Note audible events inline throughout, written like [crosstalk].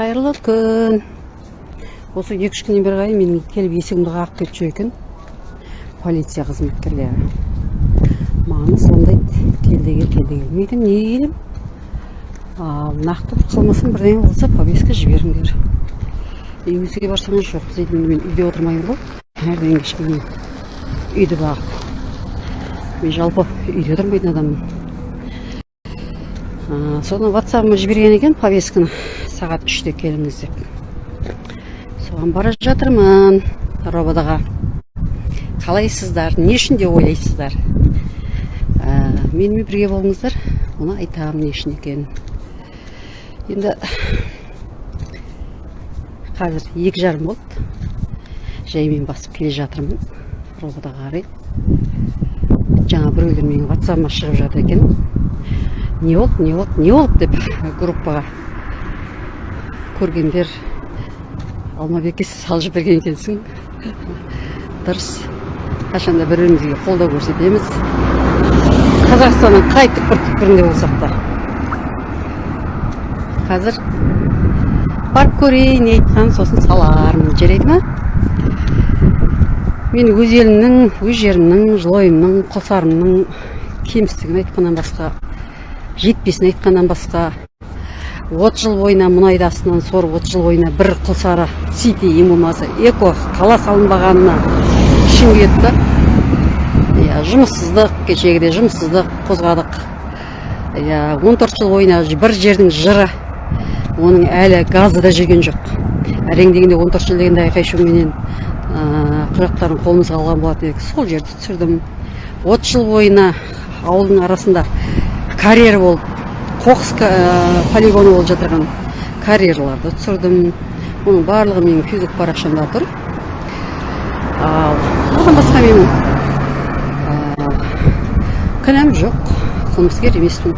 қайырлы күн. Осы екі үш күннен бері қарай менің келіп есігімді қағып кетіп жүр екен. Полиция қызметкерлері. Маған звондайды кел де кел кел де мен айтамын неге нақты бір қылмысым бірдеңе болса повестка жіберіңдер. Үйіңізге барсаңыз жоқ енді мен үйде отырмаймын ғой. Әрдайым кешке дейін үйді бағып. Мен жалпы үйде отырмайтын адаммын. Соны ватсабыма жіберген екен повестканы. Сағат үште келіңіз деп соған бара жатырмын рободаға қалайсыздар? Не үшін деп ойлайсыздар? Ә, менімен бірге болыңыздар оны айтамын не үшін екенін. Енді қазір екі жарым болды. Жаймен басып келе жатырмын рободаға қарай. Жаңа біреулер менің ватсабыма шығып жатыр екен. Не болды не болды не болды деп [laughs] группаға. Көргендер алмабекке салып жіберген екенсің дұрыс. Қашанда бір бірімізге қолдау көрсетеміз. Қазақстанның қай түкпір түкпірінде болсақ та. Қазір барып көрейін не сосын салармын. Жарайды ма мен өз елімнің өз жерімнің жылойымның қосарымның кемістігін айтқаннан басқа жетпесін айтқаннан басқа отыз жыл бойына мұнайды астынан сорып отыз жыл бойына бір құлсары сити ең болмаса эко қала салынбағанына ішім да иә жұмыссыздық кешегіде жұмыссыздық қозғадық. Иә он төрт жыл бойына бір жердің жыры оның әлі газы да жүрген жоқ. Әрең дегенде он төрт жыл дегенде айқай шуменен құжаттарын қолымызға алған болатын едік. Сол жерді түсірдім. Отыз жыл бойына ауылдың арасында карьер болып қоқыс полигоны болып жатырған карьерларды түсірдім. Оның барлығы менің фейсбук парақшамда тұр. Ал одан басқа менің кінәм жоқ. Қылмыскер емеспін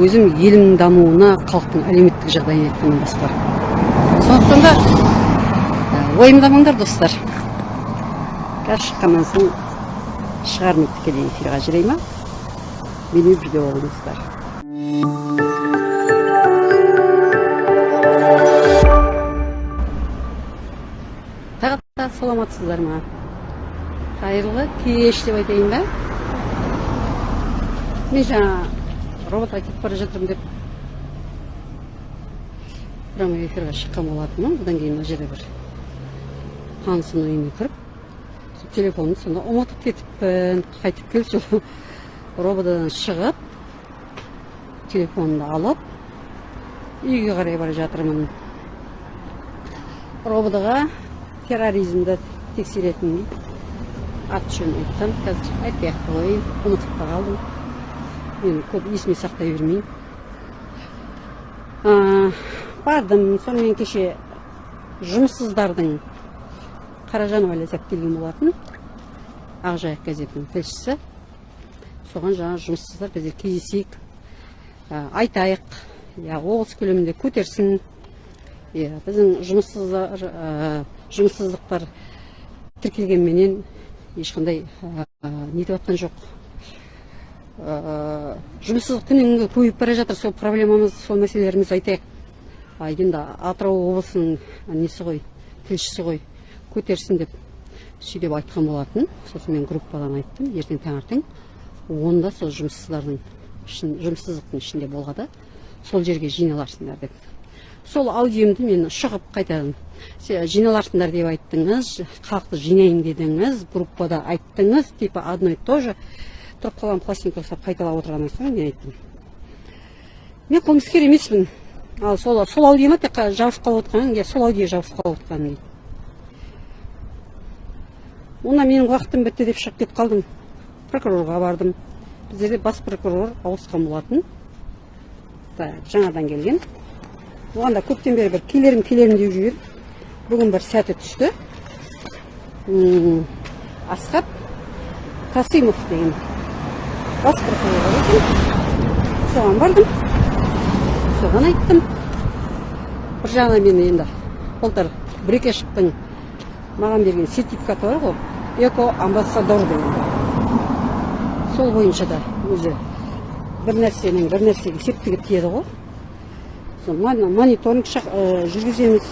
өзім елімнің дамуына халықтың әлеуметтік жағдайын айтқаннан басқа. Сондықтан да уайымдамаңдар достар. Қазір шыққаннан соң шығармын тікелей эфирға жарай ма? Менімен бірге болыңыздар. Саламатсыздар ма? Қайырлы кеш деп айтайын ба? Мен жаңа роботқа кетіп бара жатырмын деп прямой эфирға шыққан болатынмын. Одан кейін мына жерде бір танысымның үйіне кіріп телефонымды сонда ұмытып кетіппін. Қайтып келіп сол шығып телефонымды алып үйге қарай бара жатырмын. Рободаға терроризмді тексеретін аты жөнін айттым қазір айтпай ақ қояйын ұмытып та қалдым. Мен көп есіме сақтай бермеймін. Бардым. Сонымен кеше жұмыссыздардың қаражанова ләззат келген болатын. Ақжайық газетінің тілшісі. Соған жаңа жұмыссыздар бізде кездесейік. Айтайық. Иә облыс көлемінде көтерсін. Иә біздің жұмыссыздар жұмыссыздықтар тіркелгенменен ешқандай нетіп жатқан жоқ. Жұмыссыздық күннен күнге көбейіп бара жатыр сол проблемамыз сол мәселелерімізді айтайық. Енді атырау облысының несі ғой тілшісі ғой көтерсін деп сөйтіп айтқан болатын. Сосын мен группадан айттым ертең таңертең онда сол жұмыссыздардың жұмыссыздықтың ішінде болғанда сол жерге жиналарсыңдар деп. Сол аудиомды мен шығып қайтадан жиналарсыңдар деп айттыңыз халықты жинайын дедіңіз группада айттыңыз типа одно и то же. Тұрып қалған пластинка ұстап қайталап отырғаннан соң мен айттым. Мен қылмыскер емеспін. Ал сол сол аудиома тек жабысып қалып отырғаның иә сол аудио жабысып қалып отырғаным дейді онда менің уақытым бітті деп шығып кетіп қалдым. Прокурорға бардым. Біздерде бас прокурор ауысқан болатын. Жаңадан келген. Оған да көптен бері бір келерім келерім деп жүр бүгін бір сәті түсті. Асхат касимов деген бас прокурор екен. Соған бардым. Соған айттым. Бір жағынан мен енді былтыр брекешевтің маған берген сертификаты бар ғой эко амбассадор деген сол бойынша да өзі бір нәрсенің бір нәрсеге септігі тиеді ғой. Мониторинг ә, жүргіземіз.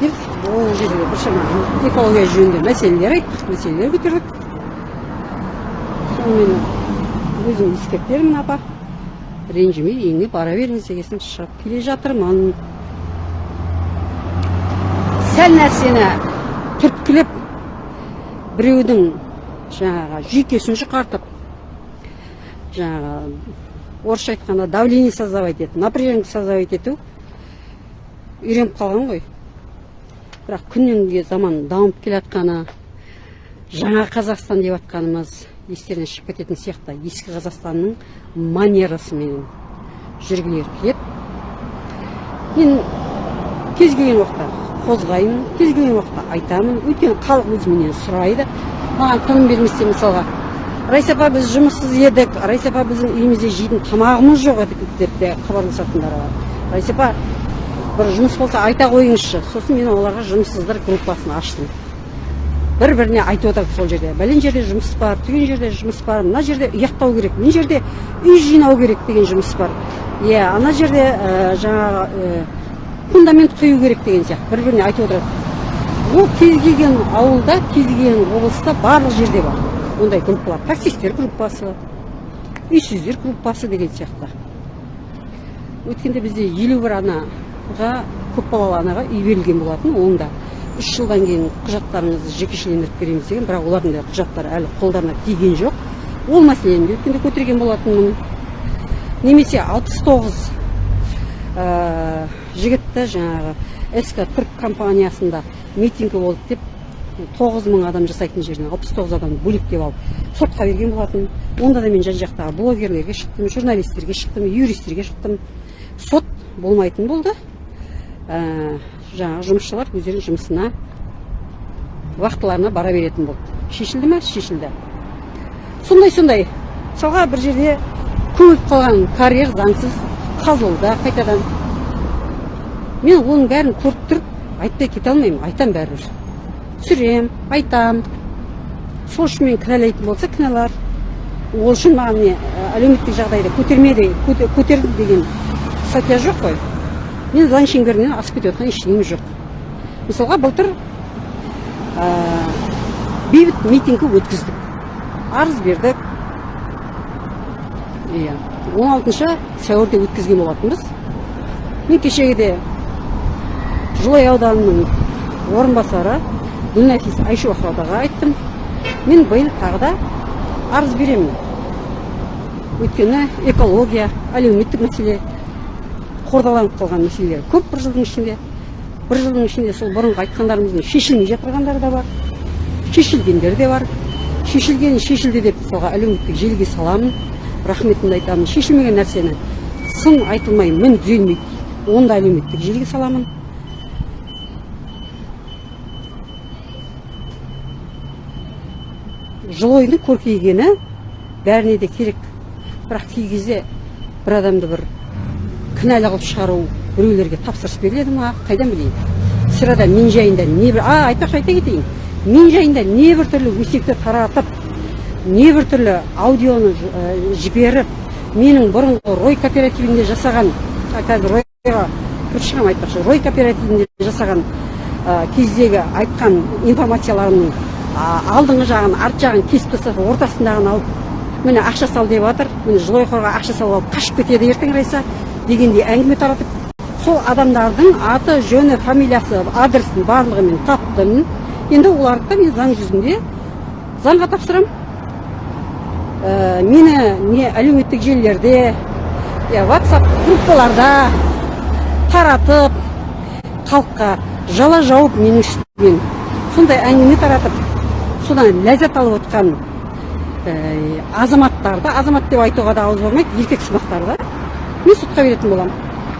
Деп ол жерде біршама экология жөнінде мәселелер айттық мәселелер көтердік. Сонымен өзім ескертермін апа. Ренжімей үйіңе бара беріңіз дегесін шығып келе жатырмын. Сәл нәрсені түрткілеп біреудің жаңағы жүйкесін жұқартып жаңағы орысша айтқанда давление создавать ету напряжение создавать ету үйреніп қалған ғой. Бірақ күннен күнге заман дамып келе жатқаны жаңа қазақстан деп жатқанымыз естерінен шығып кететін сияқты ескі қазақстанның манерасымен жүргілері келеді мен кез келген уақытта қозғаймын кез келген уақытта айтамын. Өйткені халық өз менен сұрайды. Маған тыным бермесе мысалға райса апа біз жұмыссыз едік. Райса апа біздің үйімізде жейтін тамағымыз жоқ еді деп те хабарласатындар бар. Райса апа бір жұмыс болса айта қойыңызшы. Сосын мен оларға жұмыссыздар группасын аштым. Бір біріне айтып отырды сол жерде. Бәлен жерде жұмыс бар түген жерде жұмыс бар мына жерде ұяқтау керек мына жерде үй жинау керек деген жұмыс бар. Иә ана жерде ә, жаңағы ә, фундамент құю керек деген сияқты. Бір біріне айтып отырады ол кез келген ауылда кез келген облыста барлық жерде бар. Ондай группалар таксисттер группасы үйсіздер группасы деген сияқты. Өткенде бізде елу бір анаға көпбалалы анаға үй берілген болатын оның да үш жылдан кейін құжаттарыңызды жекешелендіріп береміз деген бірақ олардың да құжаттары әлі қолдарына тиген жоқ. Ол мәселені де өткенде көтерген болатынмын. Немесе алпыс тоғыз жігітті жаңағы ск түрк компаниясында митингі болды деп тоғыз мың адам жасайтын жеріне алпыс тоғыз адамды бөлектеп алып сотқа берген болатын. Онда да мен жан жақтағы блогерлерге шықтым журналистерге шықтым юристтерге шықтым. Сот болмайтын болды. Ә, жаңағы жұмысшылар өздерінің жұмысына уақытыларына бара беретін болды. Шешілді ма шешілді. Сондай сондай. Мысалға бір жерде көміліп қалған карьер заңсыз қазылуда қайтадан. Мен оның бәрін көріп тұрып айтпай кете алмаймын айтамын бәрібір. Түсірем айтам. Сол үшін мені кінәлайтын болса кінәлар. Ол үшін маған не ә, әлеуметтік жағдайды көтермеді көте- көтерді деген статья жоқ қой. Мен заң шеңберінен асып кетіп жатқан ештеңем жоқ. Мысалға былтыр ә, бейбіт митингі өткіздік. Арыз бердік. Иә он алтыншы сәуірде өткізген болатынбыз. Мен кешегіде жылой ауданының орынбасары гүлнәфис айттым мен биыл тағы да арыз беремін өйткені экология әлеуметтік мәселе қордаланып қалған мәселелер көп бір жылдың ішінде. Бір жылдың ішінде сол бұрынғы айтқандарымыздың шешілмей жатырғандары да бар шешілгендері де бар. Шешілгені шешілді деп мысалға әлеуметтік желіге саламын. Рахметімді айтамын. Шешілмеген нәрсені сын айтылмай мін түзелмейді оны да әлеуметтік желіге саламын. Жылойдың көркейгені бәріне де керек. Бірақ кей кезде бір адамды бір кінәлі қылып шығару біреулерге тапсырыс беріледі ма? Қайдан білейін? Сірада мен жайында не бір а айтпақшы айта кетейін. Мен жайында не бір түрлі өсекті таратып не бір түрлі аудионы ә, жіберіп менің бұрынғы рой кооперативінде жасаған қазір ройға кіріп шығамын айтпақшы рой кооперативінде жасаған кездегі айтқан информацияларымның алдыңғы жағын арт жағын кесіп тастап ортасындағын алып міне ақша сал деп жатыр міне жылой қорға ақша салып алып қашып кетеді ертең райса дегендей әңгіме таратып сол адамдардың аты жөні фамилиясы адресін барлығын мен таптым. Енді оларды да мен заң жүзінде заңға тапсырамын. Ә, мені не әлеуметтік желілерде я ватсап группаларда таратып халыққа жала жауып менің үстімнен сондай әңгіме таратып содан ләззат алып отқан ә, азаматтарды азамат деп айтуға да ауыз бармайды еркек сымақтарды мен сотқа беретін боламын.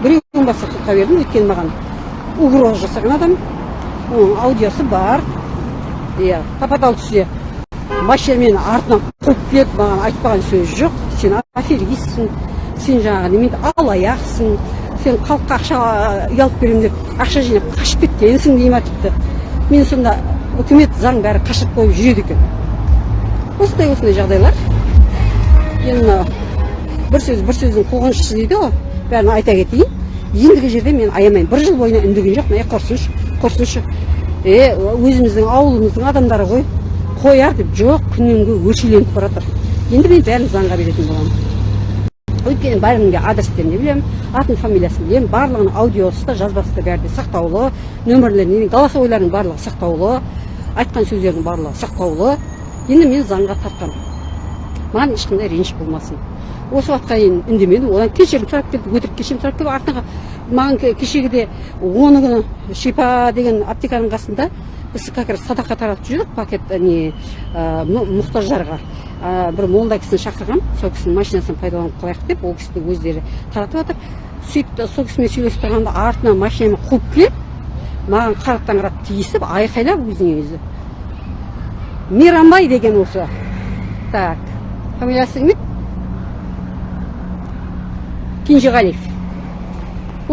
Біреуін бастап сотқа бердім өйткені маған угроза жасаған адам. Оның аудиосы бар. Иә тапа түсте машинамен артынан қуып келеді маған айтпаған сөз жоқ. Сен аферистсің сен жаңағы немене алаяқсың сен халыққа ақша ұялып беремін деп ақша жинап қашып кеткенсің дей ма тіпті. Мен сонда үкімет заң бәрі қашырып қойып жүреді екен. Осындай осындай жағдайлар. Енді мына бір сөз бір сөздің қуғыншысы дейді ғой бәрін айта кетейін. Ендігі жерде мен аямаймын. Бір жыл бойына үндеген жоқпын. Е құрсыншы құрсыншы е өзіміздің ауылымыздың адамдары ғой. Қояр деп жоқ күннен күнге өршеленіп бара жатыр енді мен бәрін заңға беретін боламын. Өйткені бәрінің де адрестерін білемін атын фамилиясын білемін барлығының аудиосы да жазбасы да бәрі де сақтаулы нөмірлерін голосовойлардың барлығы сақтаулы айтқан сөздердің барлығы сақтаулы. Енді мен заңға тартқанмын маған ешқандай реніш болмасын. Осы уақытқа дейін үндемедім одан кешірім сұрап келді өтірік кешірім сұрап келіп артына маған ке- кешегіде оны күні шипа деген аптеканың қасында біз как раз садақа таратып жүрдік пакет не ә, мұқтаждарға ә, бір молда кісіні шақырғам сол кісінің машинасын пайдаланып қалайық деп ол кісі де өздері таратып жатыр. Сөйтіп сол кісімен сөйлесіп тұрғанда артынан машинамен қуып келіп маған қараптан қарап тиісіп айқайлап өзіне өзі. Мейрамбай деген осы. Так. Фамилиясы еді кенжеғалиев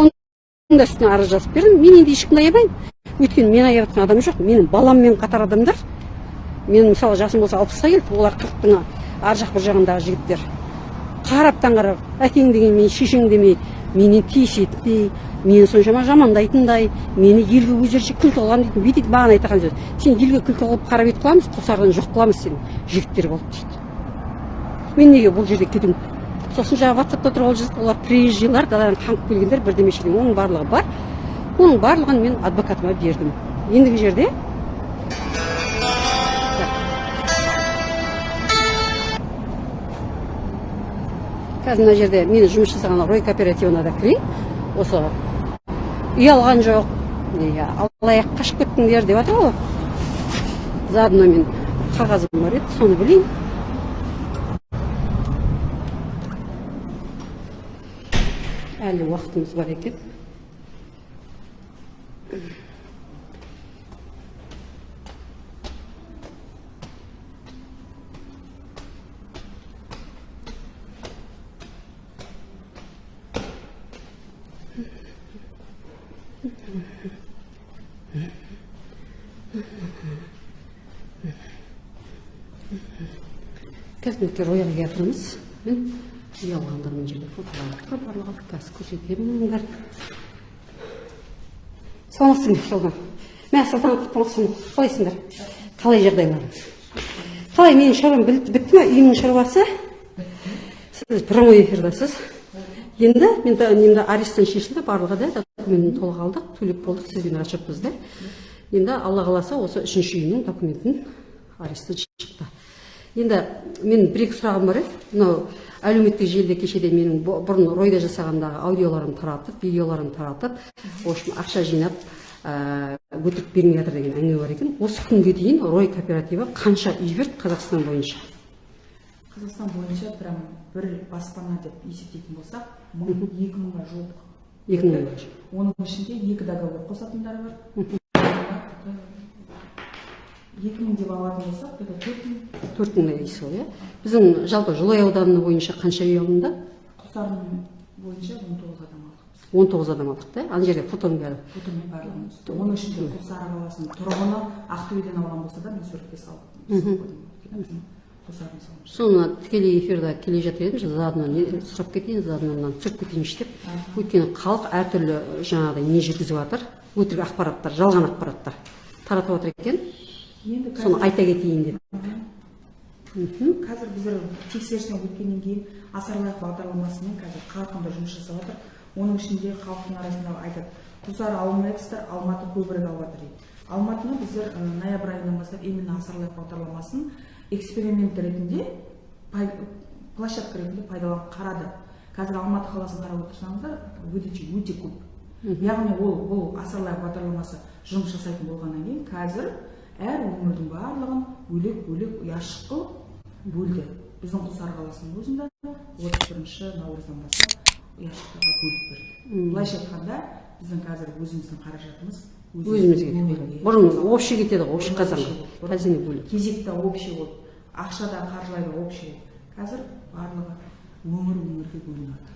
оның да үстіне арыз жазып бердім мен енді ешкімді аямаймын өйткені мен аяп жатқан адам жоқ менің баламмен қатар адамдар менің мысалы жасым болса алпысқа келді олар қырықтың ар жақ бір жағындағы жігіттер қараптан қарап әкең деген мен шешең демей менен тиісетіндей мені соншама жамандайтындай мені елге өздерінше күлкі қылған дейтін бүйтеді маған айтқан сөз сен елге күлкі қылып қара бет қыламыз қосардан жоқ қыламыз сені жігіттер болып дейді мен неге бұл жерде кетуім сосын жаңағы ватсапта тұрып ол жазды олар приезжийлар даладан қаңғып келгендер бірдемеше деген оның барлығы бар. Оның барлығын мен адвокатыма бердім. Ендігі жерде қазір мына жерде мен жұмыс жасаған рой кооперативына да кірейін. Осы үй алған жоқ. Алаяқ қашып кеттіңдер деп жатыр ғой заодно мен қағазым бар еді соны білейін. Әлі уақытымыз бар екен қазір роялға келіп мына жерде фотолар тұр барлығы қазір көрсетемін мұндар саламатсың ба сұлтан мә сұлтан құтты болсын қалайсыңдар? Қалай жағдайларың қалай менің шаруам бітті ма үйімнің шаруасы? Сіз прямой эфирдасыз. Енді мен немді аресттан шешілді барлығы да документін толық алдық төлеп болдық сізбен расчетпыз да. Енді алла қаласа осы үшінші үйімнің документін аресттан шықты. Енді мен бір екі сұрағым бар еді. Мынау әлеуметтік желіде кешеде менің бұрын ройда жасағандағы аудиоларымды таратып видеоларымды таратып в общем ақша жинап ә, өтірік бермей жатыр деген әңгіме бар екен. Осы күнге дейін рой кооперативі қанша үй берді қазақстан бойынша? Қазақстан бойынша прям бір баспана деп есептейтін болсақ мың екі мыңға жуық. Екі мың бойынша оның ішінде екі договор қосатындары бар. Екі мың деп алатын болсақ төрт мың. Төрт мыңдай дейсіз ғой иә? Біздің жалпы жылой ауданы бойынша қанша үй алынды? Құлсарын бойынша он тоғыз адам алдық. Он тоғыз адам алдық та ана жерде фотоның бәрі фотомен барлығын түсті оның ішінде құлсары қаласының тұрғыны ақтөбеден алған болса да мен суретке салып соны тікелей эфирде келе жатыр едім заодно сұрап кетейін заодно мынаны түсіріп кетейінші деп өйткені халық әртүрлі жаңағыдай не жүргізіп жатыр өтірік ақпараттар жалған ақпараттар таратып жатыр екен. Енді қазір соны айта кетейін деп мхм. Қазір біздер тексерістен өткеннен кейін асарлайық бағдарламасымен қазір қарқынды жұмыс жасап жатыр оның ішінде халықтың арасында айтады құлсары алмайсыздар алматы көбірек алып жатыр дейді. Алматыны біздер ноябрь айынан бастап именно асарлайық бағдарламасын эксперимент ретінде площадка ретінде пайдаланып қарады. Қазір алматы қаласын қарап отырсаңыздар выдача өте көп. Яғни ол бұл асарлайық бағдарламасы жұмыс жасайтын болғаннан кейін қазір әр өңірдің барлығын бөлек бөлек ұяшық қылып бөлді. Біздің құлсары қаласының өзінде отыз бірінші наурыздан бастап ұяшықтарға бөліп берді. Былайша айтқанда біздің қазір өзіміздің қаражатымыз өзімізге бұрын общий кетеді ғой общий қазанға казино бөлек кезекте общий болды. Ақшада қаржылай да общий қазір барлығы өңір өңірге бөлінеді